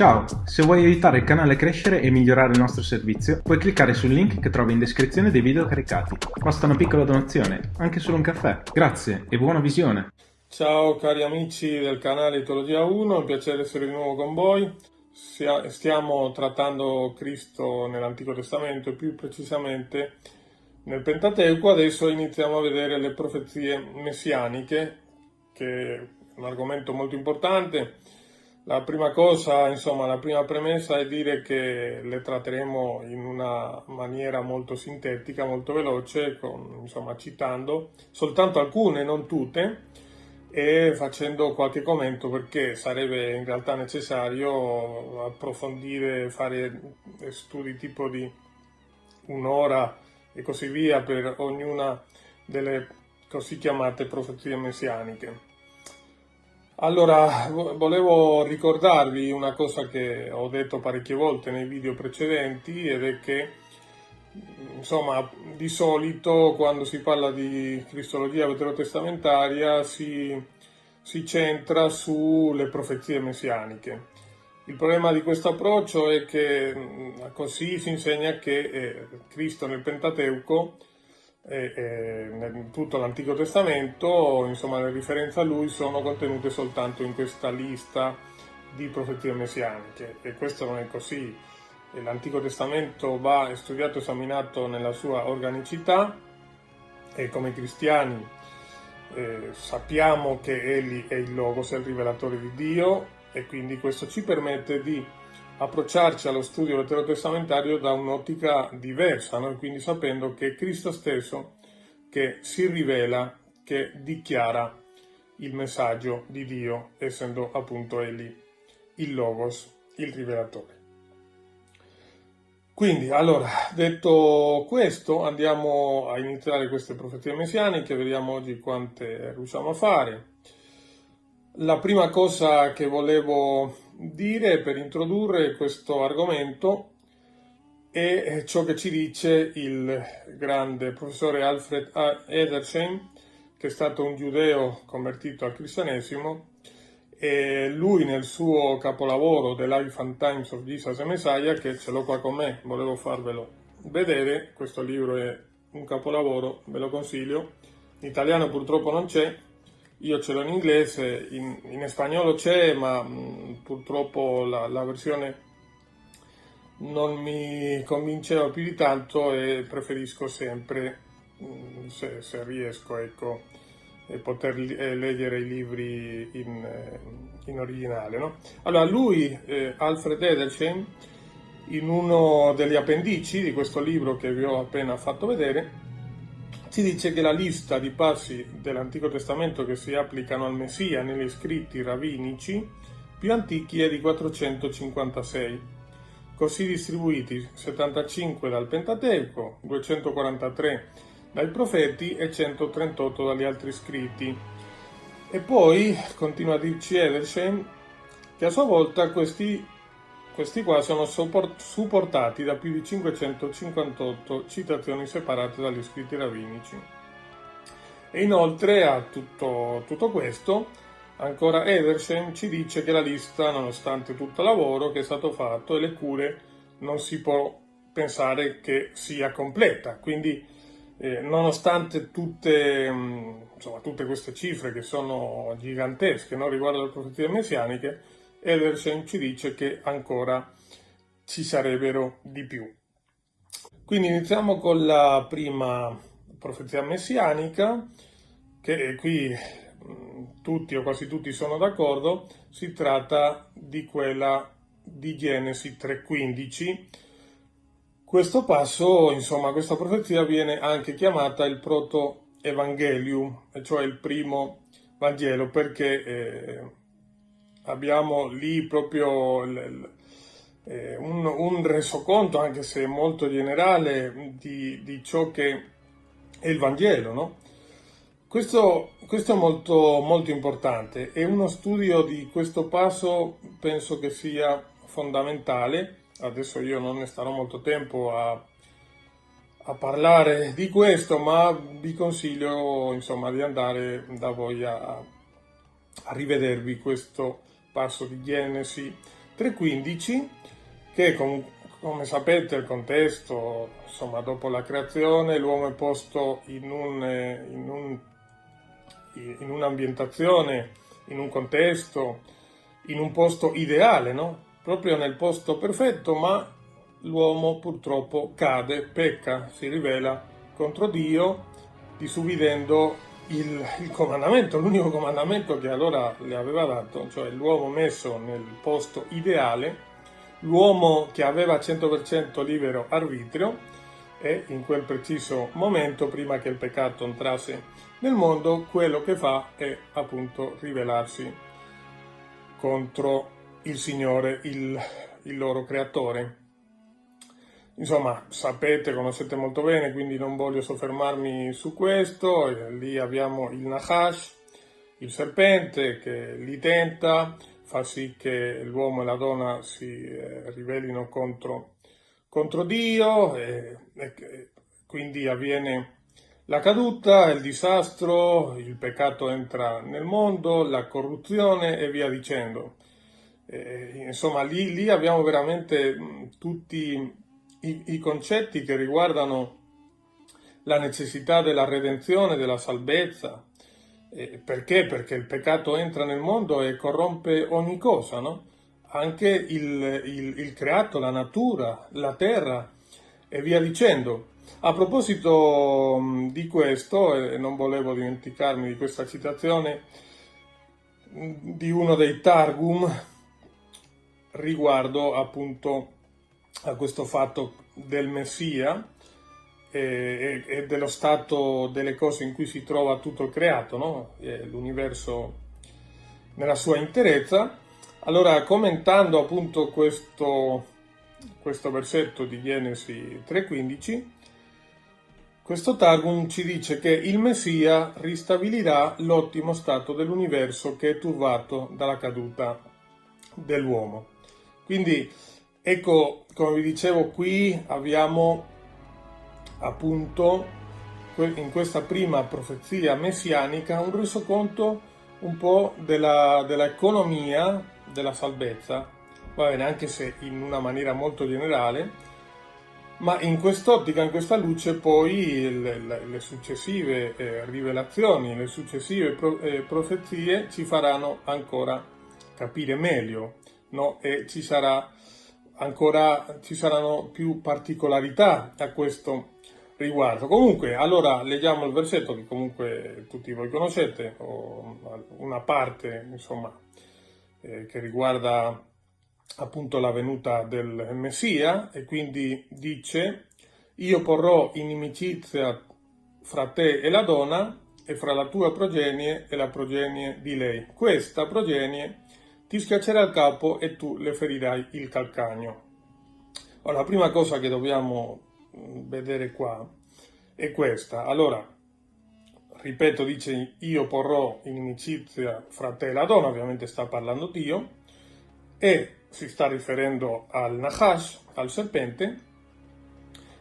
Ciao, se vuoi aiutare il canale a crescere e migliorare il nostro servizio, puoi cliccare sul link che trovi in descrizione dei video caricati. Basta una piccola donazione, anche solo un caffè. Grazie e buona visione! Ciao cari amici del canale Teologia 1, è un piacere essere di nuovo con voi. Stiamo trattando Cristo nell'Antico Testamento e più precisamente nel Pentateuco. Adesso iniziamo a vedere le profezie messianiche, che è un argomento molto importante la prima cosa, insomma, la prima premessa è dire che le tratteremo in una maniera molto sintetica, molto veloce, con, insomma, citando soltanto alcune, non tutte, e facendo qualche commento perché sarebbe in realtà necessario approfondire, fare studi tipo di un'ora e così via per ognuna delle così chiamate profezie messianiche. Allora, volevo ricordarvi una cosa che ho detto parecchie volte nei video precedenti ed è che, insomma, di solito quando si parla di cristologia veterotestamentaria si, si centra sulle profezie messianiche. Il problema di questo approccio è che così si insegna che eh, Cristo nel Pentateuco e, e in tutto l'Antico Testamento, insomma le riferenze a lui sono contenute soltanto in questa lista di profezie messianiche e questo non è così. L'Antico Testamento va studiato e esaminato nella sua organicità e come cristiani eh, sappiamo che Egli è il Logos, è il rivelatore di Dio e quindi questo ci permette di approcciarci allo studio veterotestamentario da un'ottica diversa, no? quindi sapendo che è Cristo stesso che si rivela, che dichiara il messaggio di Dio, essendo appunto Egli il Logos, il rivelatore. Quindi, allora, detto questo, andiamo a iniziare queste profezie messianiche, vediamo oggi quante riusciamo a fare. La prima cosa che volevo dire per introdurre questo argomento è ciò che ci dice il grande professore Alfred Edersheim, che è stato un giudeo convertito al cristianesimo, e lui nel suo capolavoro The Life and Times of Jesus and Messiah, che ce l'ho qua con me, volevo farvelo vedere, questo libro è un capolavoro, ve lo consiglio, in italiano purtroppo non c'è, io ce l'ho in inglese, in, in spagnolo c'è, ma mh, mm, purtroppo la, la, versione non mi convinceva più di tanto e preferisco sempre, mh, mm, se, se, riesco, ecco, poter eh, leggere i libri in, eh, in originale. No? Allora, lui, eh, Alfred Edersheim, in uno degli appendici di questo libro che vi ho appena fatto vedere, ci dice che la lista di passi dell'Antico Testamento che si applicano al Messia negli scritti ravinici più antichi è di 456, così distribuiti 75 dal Pentateuco, 243 dai profeti e 138 dagli altri scritti. E poi, continua a dirci Edersheim, che a sua volta questi questi qua sono supportati da più di 558 citazioni separate dagli scritti ravinici. E inoltre a tutto, tutto questo, ancora Edersheim ci dice che la lista, nonostante tutto il lavoro che è stato fatto e le cure, non si può pensare che sia completa. Quindi, eh, nonostante tutte, insomma, tutte, queste cifre che sono gigantesche no, riguardo alle profezie messianiche, Ederson ci dice che ancora ci sarebbero di più. Quindi iniziamo con la prima profezia messianica, che qui tutti o quasi tutti sono d'accordo, si tratta di quella di Genesi 3.15. Questo passo, insomma, questa profezia viene anche chiamata il proto-evangelium, cioè il primo Vangelo, perché eh, abbiamo lì proprio eh, un, un, resoconto, anche se molto generale, di, di, ciò che è il Vangelo, no? Questo, questo, è molto, molto importante e uno studio di questo passo penso che sia fondamentale. Adesso io non ne starò molto tempo a, a parlare di questo, ma vi consiglio insomma di andare da voi a, a rivedervi questo passo di Genesi 3.15 che com come sapete il contesto, insomma dopo la creazione l'uomo è posto in, un, in, un, in un'ambientazione, in un contesto, in un posto ideale, no? proprio nel posto perfetto, ma l'uomo purtroppo cade, pecca, si rivela contro Dio, disubbidendo il, il comandamento, l'unico comandamento che allora le aveva dato, cioè l'uomo messo nel posto ideale, l'uomo che aveva 100% libero arbitrio e in quel preciso momento, prima che il peccato entrasse nel mondo, quello che fa è appunto rivelarsi contro il Signore, il, il loro creatore. Insomma, sapete, conoscete molto bene, quindi non voglio soffermarmi su questo. Lì abbiamo il Nahash, il serpente che li tenta, fa sì che l'uomo e la donna si eh, rivelino contro, contro Dio, e, e, quindi avviene la caduta, il disastro, il peccato entra nel mondo, la corruzione e via dicendo. Eh, insomma, lì, lì, abbiamo veramente tutti i, i, concetti che riguardano la necessità della redenzione, della salvezza. Eh, perché? Perché il peccato entra nel mondo e corrompe ogni cosa, no? Anche il, il, il creato, la natura, la terra e via dicendo. A proposito di questo, e non volevo dimenticarmi di questa citazione di uno dei Targum, riguardo appunto a questo fatto del Messia e, e, dello stato delle cose in cui si trova tutto il creato, no? l'universo nella sua interezza. Allora, commentando appunto questo, questo versetto di Genesi 3.15, questo Targum ci dice che il Messia ristabilirà l'ottimo stato dell'universo che è turbato dalla caduta dell'uomo. Quindi ecco, come vi dicevo, qui abbiamo appunto in questa prima profezia messianica un resoconto un po' dell'economia della, della salvezza, va bene, anche se in una maniera molto generale, ma in quest'ottica, in questa luce poi le, le successive eh, rivelazioni, le successive pro, eh, profezie ci faranno ancora capire meglio no? e ci sarà ancora ci saranno più particolarità a questo riguardo. Comunque, allora leggiamo il versetto che comunque tutti voi conoscete, una parte, insomma, eh, che riguarda appunto la venuta del Messia e quindi dice io porrò inimicizia fra te e la donna e fra la tua progenie e la progenie di lei. Questa progenie ti schiaccerà il capo e tu le ferirai il calcagno. Allora, la prima cosa che dobbiamo mm, vedere qua è questa. Allora, ripeto, dice io porrò inimicizia fra te e la donna, ovviamente sta parlando Dio, e si sta riferendo al Nahash, al serpente,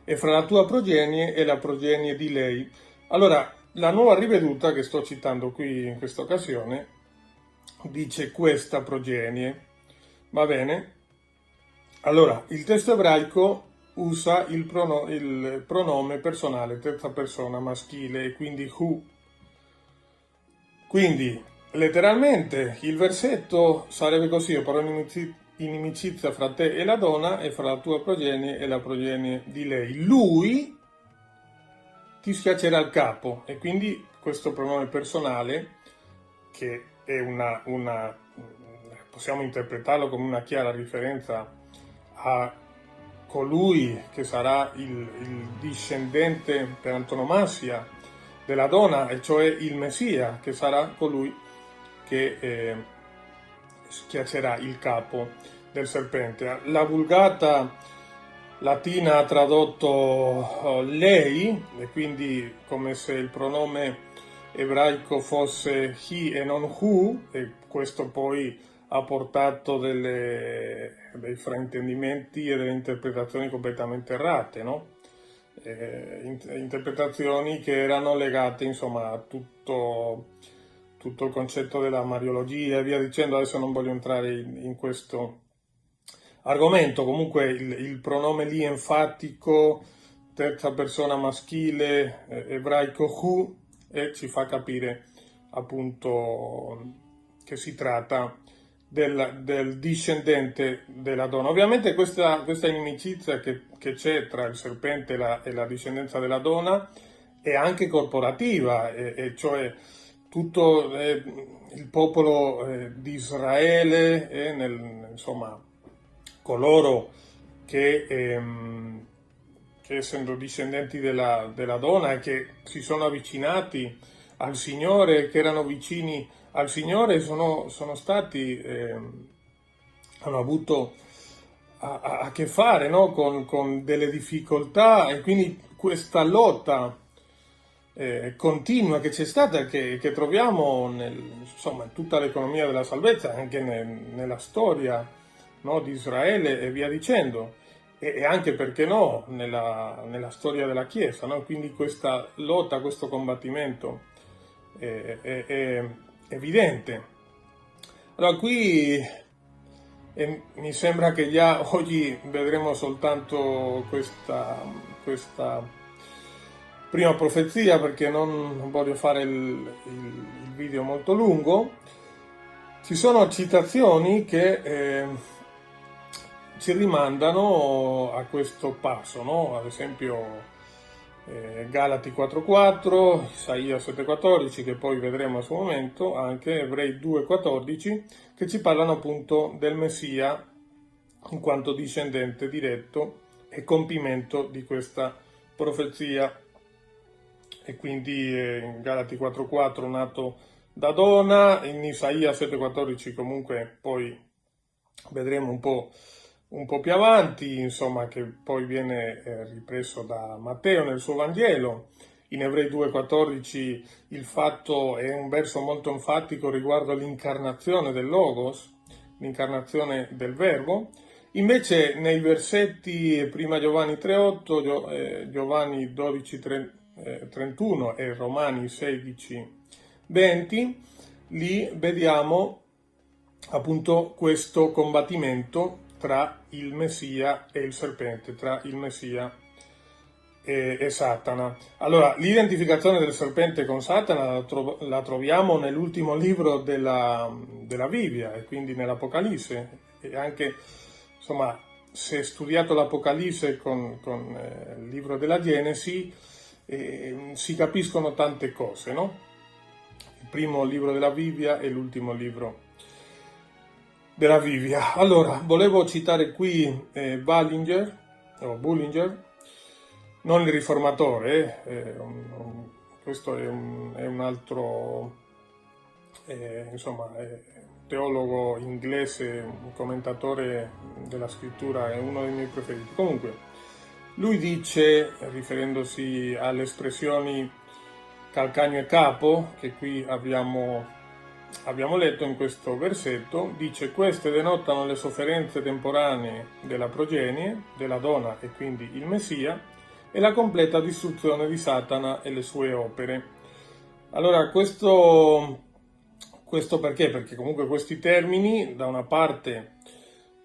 e fra la tua progenie e la progenie di lei. Allora, la nuova riveduta che sto citando qui in questa occasione dice questa progenie. Va bene? Allora, il testo ebraico usa il, prono il pronome personale, terza persona maschile, quindi who. Quindi, letteralmente, il versetto sarebbe così, io però inimicizia fra te e la donna e fra la tua progenie e la progenie di lei. Lui ti schiaccerà il capo e quindi questo pronome personale che è una, una, possiamo interpretarlo come una chiara riferenza a colui che sarà il, il discendente per antonomasia della donna, e cioè il Messia, che sarà colui che eh, schiaccerà il capo del serpente. La vulgata latina ha tradotto uh, lei, e quindi come se il pronome ebraico fosse he e non who, e questo poi ha portato delle, dei fraintendimenti e delle interpretazioni completamente errate, no? eh, interpretazioni che erano legate insomma a tutto, tutto, il concetto della mariologia e via dicendo, adesso non voglio entrare in, in, questo, argomento. Comunque il, il pronome lì enfatico, terza persona maschile, eh, ebraico hu, e ci fa capire appunto che si tratta del, del discendente della donna. Ovviamente questa, questa inimicizia che, c'è tra il serpente e la, e la, discendenza della donna è anche corporativa, e, e cioè tutto eh, il popolo eh, di Israele, eh, nel, insomma, coloro che, ehm, che, essendo discendenti della, della donna e che si sono avvicinati al Signore, che erano vicini al Signore, sono, sono stati, ehm, hanno avuto a, a che fare no? con, con delle difficoltà e quindi questa lotta eh, continua che c'è stata, che, che troviamo nel, insomma, in tutta l'economia della salvezza, anche nel, nella storia no, di Israele e via dicendo, e, anche perché no, nella, nella storia della Chiesa, no? quindi questa lotta, questo combattimento è, è, è evidente. Allora qui eh, mi sembra che già oggi vedremo soltanto questa, questa prima profezia perché non voglio fare il, il, il video molto lungo, ci sono citazioni che eh, ci rimandano a questo passo, no? ad esempio eh, Galati 4.4, Isaia 7.14 che poi vedremo a suo momento, anche Ebrei 2.14 che ci parlano appunto del Messia in quanto discendente diretto e compimento di questa profezia e quindi eh, in Galati 4.4 nato da donna, in Isaia 7.14 comunque poi vedremo un po', un po', più avanti, insomma che poi viene eh, ripreso da Matteo nel suo Vangelo, in Ebrei 2.14 il fatto è un verso molto enfatico riguardo l'incarnazione del Logos, l'incarnazione del Verbo, invece nei versetti prima Giovanni 3.8, eh, Giovanni 12.3 31 eh, e Romani 16, 20, lì vediamo appunto questo combattimento tra il Messia e il serpente, tra il Messia e, e Satana. Allora, l'identificazione del serpente con Satana la, tro la troviamo nell'ultimo libro della, della, Bibbia e quindi nell'Apocalisse e anche, insomma, se studiato l'Apocalisse con, con eh, il libro della Genesi, eh, si capiscono tante cose, no? Il primo libro della Bibbia e l'ultimo libro della Bibbia. Allora, volevo citare qui eh, Ballinger, o Bullinger, non il riformatore, eh, un, un, questo è un, è un altro, eh, insomma, teologo inglese, un commentatore della scrittura, è uno dei miei preferiti. Comunque, lui dice, riferendosi alle espressioni calcagno e capo, che qui abbiamo, abbiamo letto in questo versetto, dice queste denotano le sofferenze temporanee della progenie, della donna e quindi il Messia, e la completa distruzione di Satana e le sue opere. Allora, questo, questo perché? Perché comunque questi termini, da una parte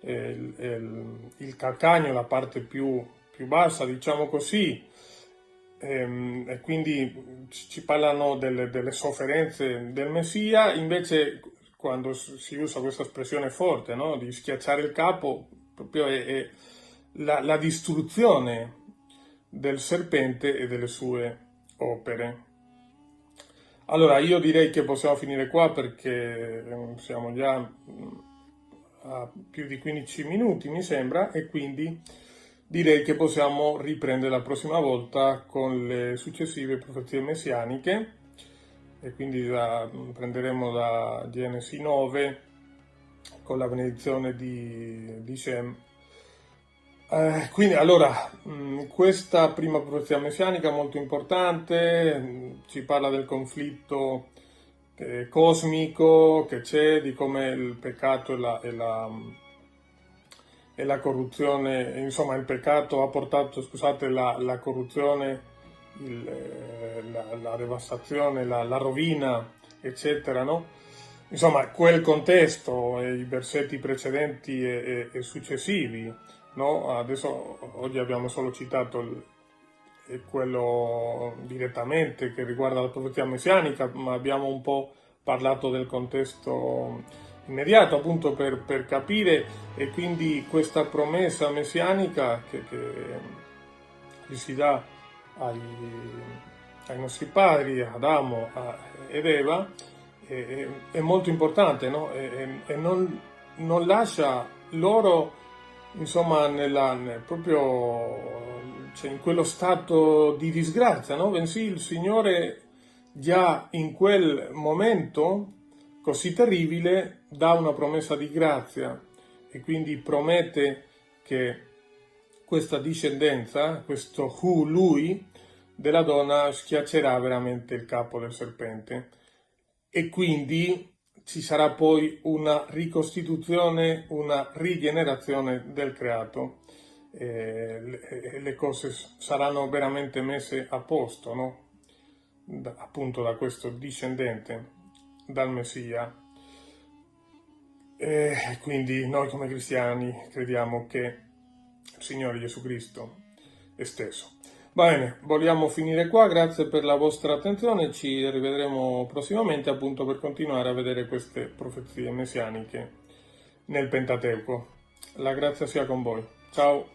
eh, il, il calcagno, la parte più più bassa, diciamo così, ehm, e quindi ci parlano delle, delle, sofferenze del Messia, invece quando si usa questa espressione forte, no? di schiacciare il capo, proprio è, è la, la distruzione del serpente e delle sue opere. Allora, io direi che possiamo finire qua perché ehm, siamo già mm, a più di 15 minuti, mi sembra, e quindi direi che possiamo riprendere la prossima volta con le successive profezie messianiche e quindi da, prenderemo da Genesi 9 con la benedizione di, di Shem. Eh, quindi allora, mh, questa prima profezia messianica molto importante, mh, ci parla del conflitto eh, cosmico che c'è, di come il peccato e la, e la e la corruzione, insomma il peccato ha portato, scusate, la, la corruzione, il, eh, la, la, devastazione, la, la, rovina, eccetera, no? insomma, quel contesto, e i versetti precedenti e, e, e successivi, no? Adesso, oggi abbiamo solo citato il, quello direttamente che riguarda la profezia messianica, ma abbiamo un po' parlato del contesto immediato appunto per, per capire e quindi questa promessa messianica che, che si dà ai, ai nostri padri, Adamo ed Eva, è, è molto importante no? e, e non, non, lascia loro insomma nella, nel, proprio cioè, in quello stato di disgrazia, no? bensì il Signore già in quel momento così terribile dà una promessa di grazia e quindi promette che questa discendenza, questo Hu, lui, della donna schiaccerà veramente il capo del serpente e quindi ci sarà poi una ricostituzione, una rigenerazione del creato. Eh, le cose saranno veramente messe a posto, no? da, appunto da questo discendente, dal Messia. E quindi noi come cristiani crediamo che il Signore Gesù Cristo è stesso. Bene, vogliamo finire qua, grazie per la vostra attenzione, ci rivedremo prossimamente appunto per continuare a vedere queste profezie messianiche nel Pentateuco. La grazia sia con voi. Ciao!